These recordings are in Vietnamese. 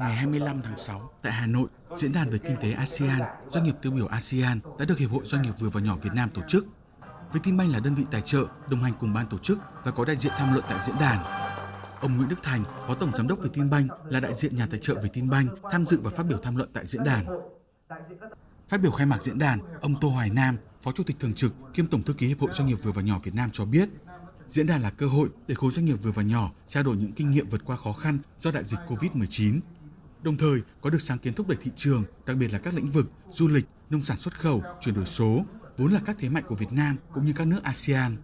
Ngày 25 tháng 6, tại Hà Nội, Diễn đàn về Kinh tế ASEAN, doanh nghiệp tiêu biểu ASEAN đã được Hiệp hội Doanh nghiệp vừa và nhỏ Việt Nam tổ chức. Vietinbank là đơn vị tài trợ, đồng hành cùng ban tổ chức và có đại diện tham luận tại diễn đàn. Ông Nguyễn Đức Thành, Phó Tổng Giám đốc Vietinbank là đại diện nhà tài trợ Vietinbank tham dự và phát biểu tham luận tại diễn đàn. Phát biểu khai mạc diễn đàn, ông Tô Hoài Nam, Phó Chủ tịch Thường trực kiêm Tổng Thư ký Hiệp hội Doanh nghiệp vừa và nhỏ Việt Nam cho biết, diễn đàn là cơ hội để khối doanh nghiệp vừa và nhỏ trao đổi những kinh nghiệm vượt qua khó khăn do đại dịch Covid-19. Đồng thời, có được sáng kiến thúc đẩy thị trường, đặc biệt là các lĩnh vực du lịch, nông sản xuất khẩu, chuyển đổi số, vốn là các thế mạnh của Việt Nam cũng như các nước ASEAN.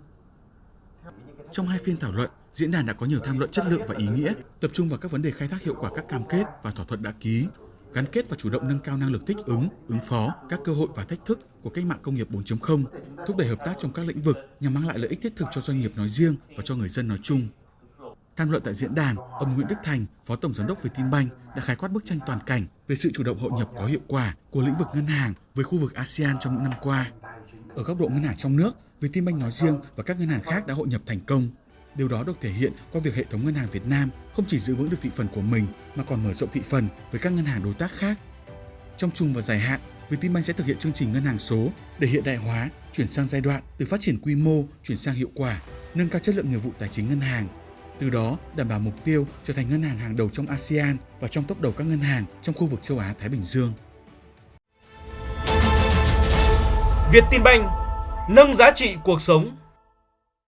Trong hai phiên thảo luận, diễn đàn đã có nhiều tham luận chất lượng và ý nghĩa, tập trung vào các vấn đề khai thác hiệu quả các cam kết và thỏa thuận đã ký, gắn kết và chủ động nâng cao năng lực thích ứng, ứng phó các cơ hội và thách thức của cách mạng công nghiệp 4.0, thúc đẩy hợp tác trong các lĩnh vực nhằm mang lại lợi ích thiết thực cho doanh nghiệp nói riêng và cho người dân nói chung. Tham luận tại diễn đàn, ông Nguyễn Đức Thành, Phó Tổng Giám đốc Vietinbank đã khái quát bức tranh toàn cảnh về sự chủ động hội nhập có hiệu quả của lĩnh vực ngân hàng với khu vực ASEAN trong những năm qua. Ở góc độ ngân hàng trong nước, Vietinbank nói riêng và các ngân hàng khác đã hội nhập thành công. Điều đó được thể hiện qua việc hệ thống ngân hàng Việt Nam không chỉ giữ vững được thị phần của mình mà còn mở rộng thị phần với các ngân hàng đối tác khác. Trong chung và dài hạn, Vietinbank sẽ thực hiện chương trình ngân hàng số để hiện đại hóa, chuyển sang giai đoạn từ phát triển quy mô chuyển sang hiệu quả, nâng cao chất lượng nghiệp vụ tài chính ngân hàng. Từ đó, đảm bảo mục tiêu trở thành ngân hàng hàng đầu trong ASEAN và trong top đầu các ngân hàng trong khu vực châu Á Thái Bình Dương. Việt tin banh nâng giá trị cuộc sống